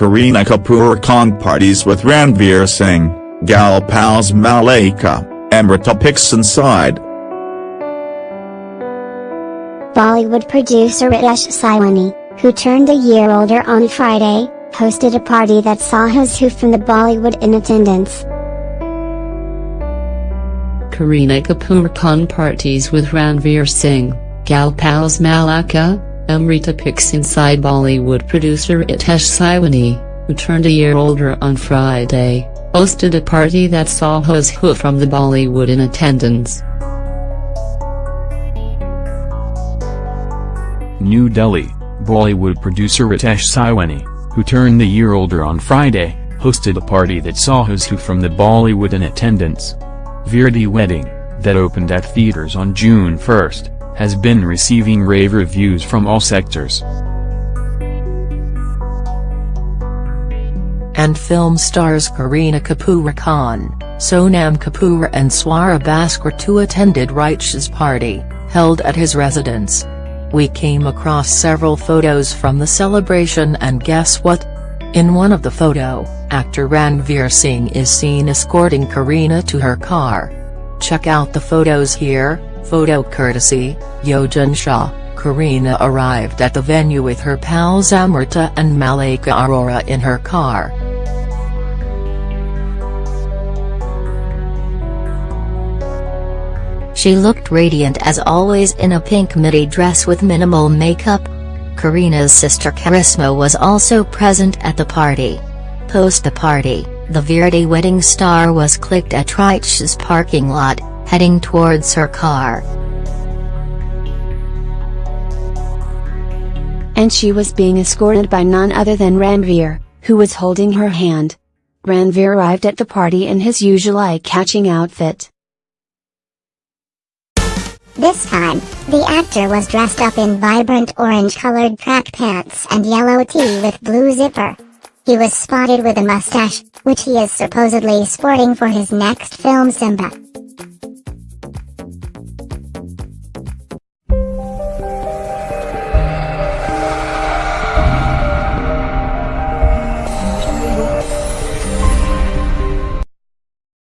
Kareena Kapoor Khan parties with Ranveer Singh, gal pals Malaika, Amrita pics inside. Bollywood producer Ritesh Sidhwani, who turned a year older on Friday, hosted a party that saw who's who from the Bollywood in attendance. Kareena Kapoor Khan parties with Ranveer Singh, gal pals Malaika, Amrita pics inside Bollywood producer Ritesh Sidhwani, who turned a year older on Friday, hosted a party that saw who's who from the Bollywood in attendance. New Delhi, Bollywood producer Ritesh Sidhwani, who turned a year older on Friday, hosted a party that saw who's who from the Bollywood in attendance. Veere Di Wedding, that opened at theaters on June 1, has been receiving rave reviews from all sectors. And film stars Kareena Kapoor Khan, Sonam Kapoor and Swara Bhaskar too attended Ritesh's party, held at his residence. We came across several photos from the celebration and guess what? In one of the photo, actor Ranveer Singh is seen escorting Kareena to her car. Check out the photos here. Photo courtesy, Yogen Shah, Kareena arrived at the venue with her pals Amrita and Malaika Arora in her car. She looked radiant as always in a pink midi dress with minimal makeup. Kareena's sister Karisma was also present at the party. Post the party, the Veere Di wedding star was clicked at Ritesh's parking lot, heading towards her car. And she was being escorted by none other than Ranveer, who was holding her hand. Ranveer arrived at the party in his usual eye-catching outfit. This time, the actor was dressed up in vibrant orange-colored track pants and yellow tee with blue zipper. He was spotted with a mustache, which he is supposedly sporting for his next film Simmba.